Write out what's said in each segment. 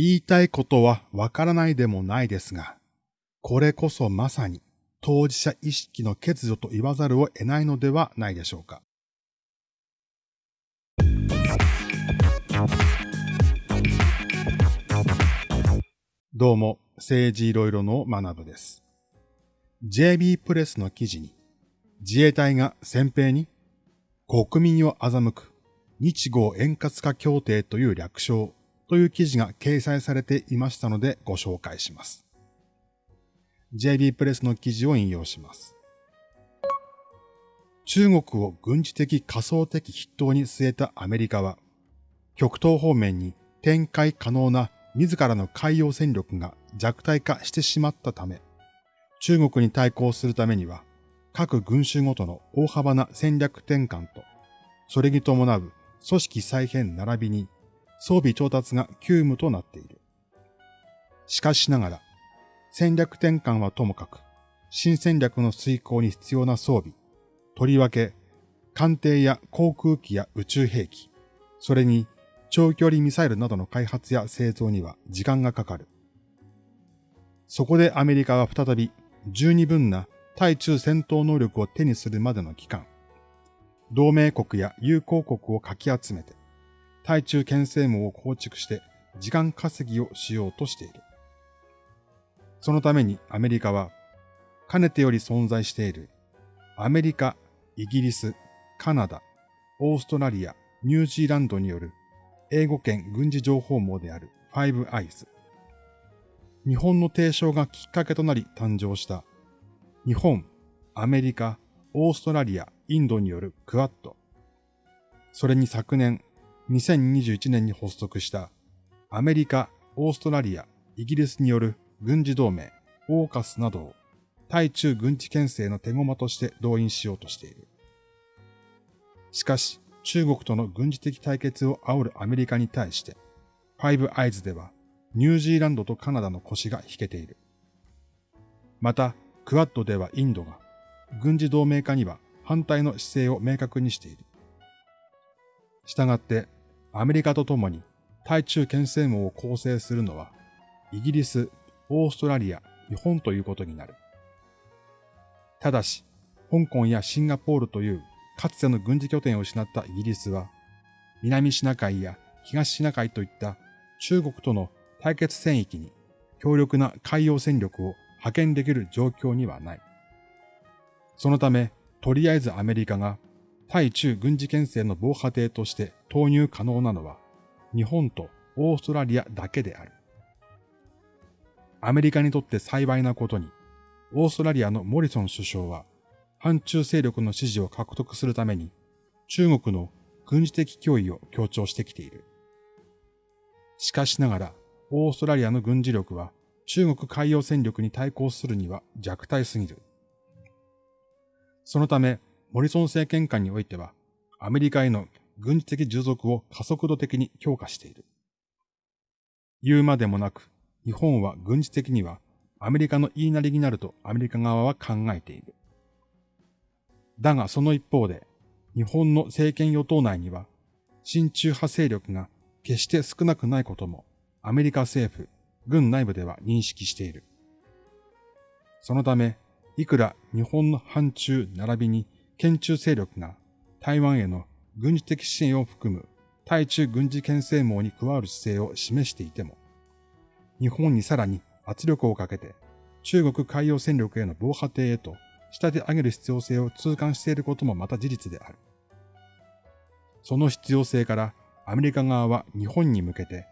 言いたいことはわからないでもないですが、これこそまさに当事者意識の欠如と言わざるを得ないのではないでしょうか。どうも、政治いろいろの学部です。JB プレスの記事に、自衛隊が先兵に国民を欺く日豪円滑化協定という略称という記事が掲載されていましたのでご紹介します。JB プレスの記事を引用します。中国を軍事的仮想的筆頭に据えたアメリカは、極東方面に展開可能な自らの海洋戦力が弱体化してしまったため、中国に対抗するためには、各軍種ごとの大幅な戦略転換と、それに伴う組織再編並びに装備調達が急務となっている。しかしながら、戦略転換はともかく、新戦略の遂行に必要な装備、とりわけ、艦艇や航空機や宇宙兵器、それに長距離ミサイルなどの開発や製造には時間がかかる。そこでアメリカは再び十二分な対中戦闘能力を手にするまでの期間、同盟国や友好国をかき集めて、対中牽制網を構築して時間稼ぎをしようとしている。そのためにアメリカは、かねてより存在しているアメリカ、イギリス、カナダ、オーストラリア、ニュージーランドによる英語圏軍事情報網であるファイブアイズ。日本の提唱がきっかけとなり誕生した日本、アメリカ、オーストラリア、インドによるクアッド。それに昨年2021年に発足したアメリカ、オーストラリア、イギリスによる軍事同盟、オーカスなどを対中軍事牽制の手駒として動員しようとしている。しかし、中国との軍事的対決を煽るアメリカに対して、ファイブアイズではニュージーランドとカナダの腰が引けている。また、クワッドではインドが軍事同盟化には反対の姿勢を明確にしている。したがって、アメリカと共に対中牽制網を構成するのは、イギリス、オーストラリア、日本ということになる。ただし、香港やシンガポールというかつての軍事拠点を失ったイギリスは、南シナ海や東シナ海といった中国との対決戦域に強力な海洋戦力を派遣できる状況にはない。そのため、とりあえずアメリカが対中軍事牽制の防波堤として投入可能なのは日本とオーストラリアだけである。アメリカにとって幸いなことに、オーストラリアのモリソン首相は反中勢力の支持を獲得するために中国の軍事的脅威を強調してきている。しかしながら、オーストラリアの軍事力は中国海洋戦力に対抗するには弱体すぎる。そのため、モリソン政権下においては、アメリカへの軍事的従属を加速度的に強化している。言うまでもなく、日本は軍事的にはアメリカの言いなりになるとアメリカ側は考えている。だがその一方で、日本の政権与党内には、親中派勢力が決して少なくないこともアメリカ政府、軍内部では認識している。そのため、いくら日本の反中並びに県中勢力が台湾への軍事的支援を含む対中軍事牽制網に加わる姿勢を示していても、日本にさらに圧力をかけて中国海洋戦力への防波堤へと仕立て上げる必要性を痛感していることもまた事実である。その必要性からアメリカ側は日本に向けて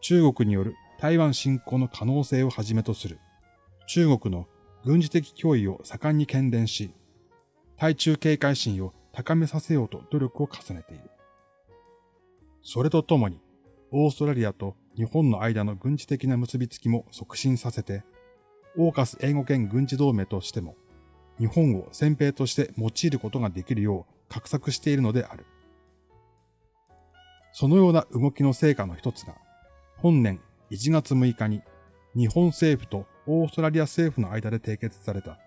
中国による台湾侵攻の可能性をはじめとする中国の軍事的脅威を盛んに懸伝し、対中警戒心を高めさせようと努力を重ねている。それとともに、オーストラリアと日本の間の軍事的な結びつきも促進させて、オーカス英語圏軍事同盟としても、日本を先兵として用いることができるよう画策しているのである。そのような動きの成果の一つが、本年1月6日に日本政府とオーストラリア政府の間で締結された、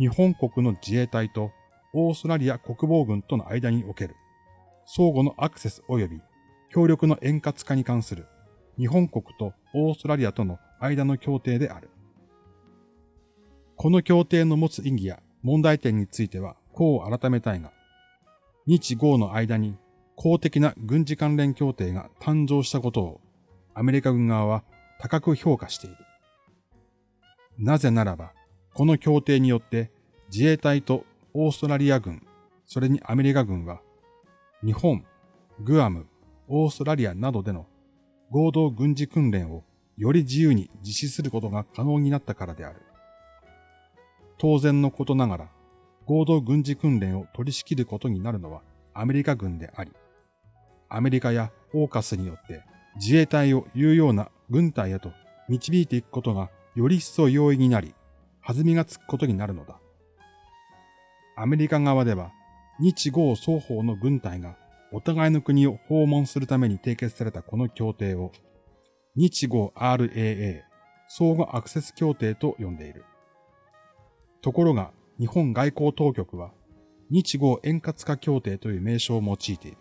日本国の自衛隊とオーストラリア国防軍との間における、相互のアクセス及び協力の円滑化に関する日本国とオーストラリアとの間の協定である。この協定の持つ意義や問題点についてはこう改めたいが、日豪の間に公的な軍事関連協定が誕生したことをアメリカ軍側は高く評価している。なぜならば、この協定によって自衛隊とオーストラリア軍、それにアメリカ軍は、日本、グアム、オーストラリアなどでの合同軍事訓練をより自由に実施することが可能になったからである。当然のことながら、合同軍事訓練を取り仕切ることになるのはアメリカ軍であり、アメリカやオーカスによって自衛隊を有用な軍隊へと導いていくことがより一層容易になり、弾みがつくことになるのだ。アメリカ側では、日豪双方の軍隊がお互いの国を訪問するために締結されたこの協定を、日豪 RAA 相互アクセス協定と呼んでいる。ところが、日本外交当局は、日豪円滑化協定という名称を用いている。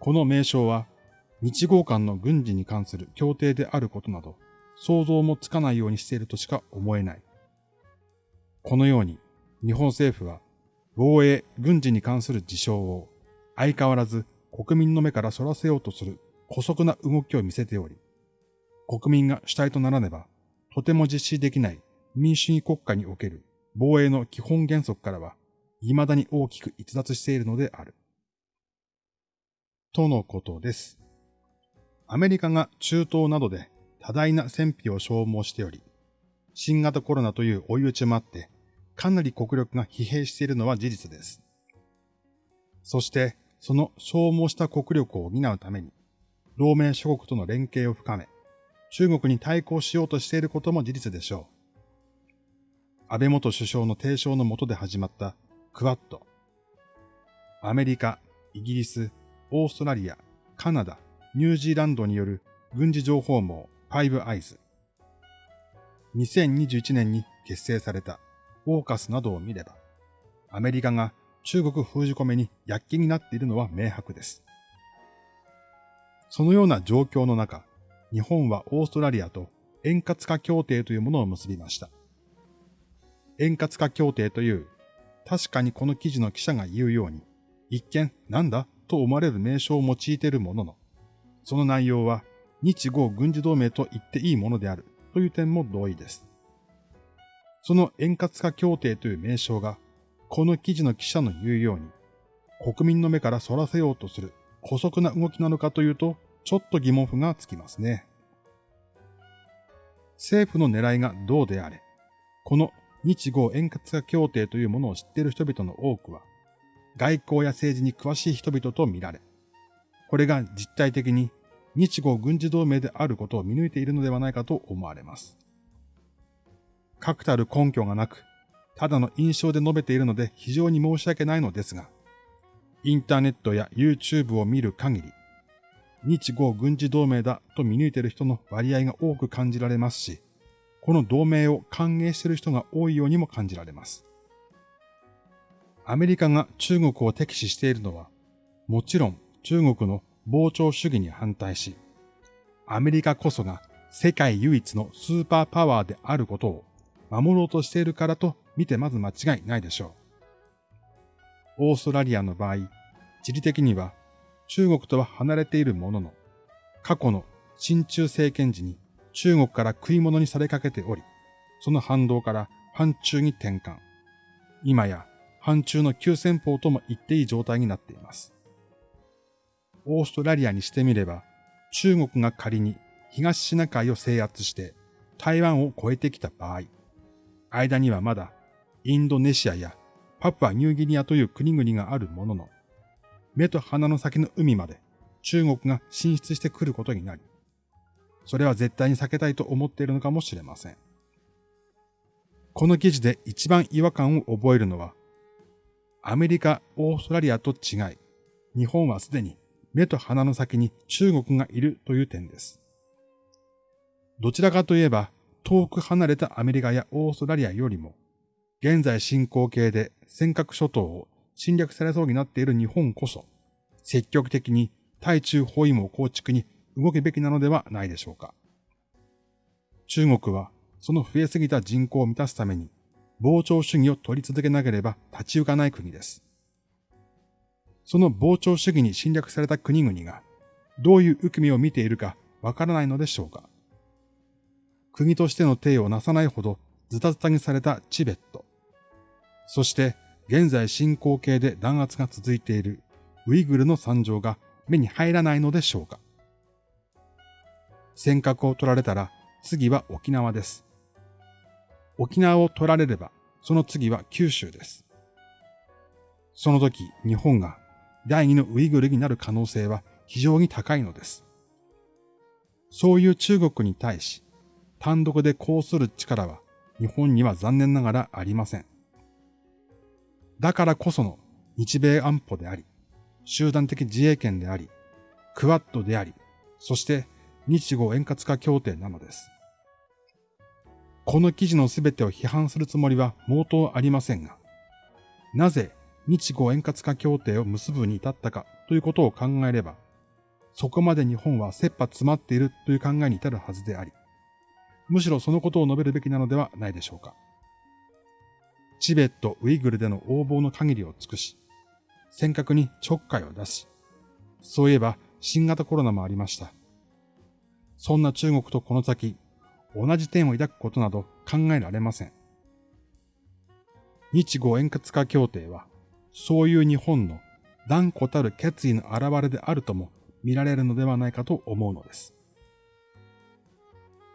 この名称は、日豪間の軍事に関する協定であることなど、想像もつかないようにしているとしか思えない。このように、日本政府は、防衛、軍事に関する事象を、相変わらず国民の目から逸らせようとする古速な動きを見せており、国民が主体とならねば、とても実施できない民主主義国家における防衛の基本原則からは、未だに大きく逸脱しているのである。とのことです。アメリカが中東などで多大な戦費を消耗しており、新型コロナという追い打ちもあって、かなり国力が疲弊しているのは事実です。そして、その消耗した国力を補うために、同盟諸国との連携を深め、中国に対抗しようとしていることも事実でしょう。安倍元首相の提唱のもとで始まったクワッド。アメリカ、イギリス、オーストラリア、カナダ、ニュージーランドによる軍事情報網ファイブアイズ。2021年に結成されたオーカスなどを見れば、アメリカが中国封じ込めに躍起になっているのは明白です。そのような状況の中、日本はオーストラリアと円滑化協定というものを結びました。円滑化協定という、確かにこの記事の記者が言うように、一見なんだと思われる名称を用いているものの、その内容は日豪軍事同盟と言っていいものであるという点も同意です。その円滑化協定という名称が、この記事の記者の言うように、国民の目から反らせようとする古速な動きなのかというと、ちょっと疑問符がつきますね。政府の狙いがどうであれ、この日豪円滑化協定というものを知っている人々の多くは、外交や政治に詳しい人々と見られ、これが実体的に日豪軍事同盟であることを見抜いているのではないかと思われます。確たる根拠がなく、ただの印象で述べているので非常に申し訳ないのですが、インターネットや YouTube を見る限り、日豪軍事同盟だと見抜いている人の割合が多く感じられますし、この同盟を歓迎している人が多いようにも感じられます。アメリカが中国を敵視しているのは、もちろん中国の膨張主義に反対し、アメリカこそが世界唯一のスーパーパワーであることを守ろうとしているからと見てまず間違いないでしょう。オーストラリアの場合、地理的には中国とは離れているものの、過去の親中政権時に中国から食い物にされかけており、その反動から反中に転換。今や反中の急先鋒とも言っていい状態になっています。オーストラリアにしてみれば、中国が仮に東シナ海を制圧して台湾を越えてきた場合、間にはまだインドネシアやパプアニューギニアという国々があるものの、目と鼻の先の海まで中国が進出してくることになり、それは絶対に避けたいと思っているのかもしれません。この記事で一番違和感を覚えるのは、アメリカ、オーストラリアと違い、日本はすでに目と鼻の先に中国がいるという点です。どちらかといえば、遠く離れたアメリカやオーストラリアよりも、現在進行形で尖閣諸島を侵略されそうになっている日本こそ、積極的に対中包囲網構築に動くべきなのではないでしょうか。中国はその増えすぎた人口を満たすために膨張主義を取り続けなければ立ち行かない国です。その膨張主義に侵略された国々がどういう受け身を見ているかわからないのでしょうか。国としての定をなさないほどズタズタにされたチベット。そして現在進行形で弾圧が続いているウイグルの惨状が目に入らないのでしょうか。尖閣を取られたら次は沖縄です。沖縄を取られればその次は九州です。その時日本が第二のウイグルになる可能性は非常に高いのです。そういう中国に対し単独でこうする力は日本には残念ながらありません。だからこその日米安保であり、集団的自衛権であり、クワッドであり、そして日豪円滑化協定なのです。この記事のすべてを批判するつもりは毛頭ありませんが、なぜ日豪円滑化協定を結ぶに至ったかということを考えれば、そこまで日本は切羽詰まっているという考えに至るはずであり、むしろそのことを述べるべきなのではないでしょうか。チベット、ウイグルでの横暴の限りを尽くし、尖閣にちょっかいを出し、そういえば新型コロナもありました。そんな中国とこの先、同じ点を抱くことなど考えられません。日豪円滑化協定は、そういう日本の断固たる決意の表れであるとも見られるのではないかと思うのです。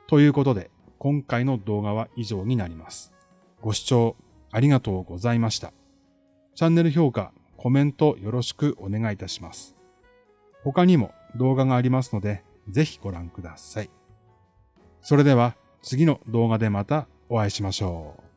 ということで、今回の動画は以上になります。ご視聴ありがとうございました。チャンネル評価、コメントよろしくお願いいたします。他にも動画がありますので、ぜひご覧ください。それでは次の動画でまたお会いしましょう。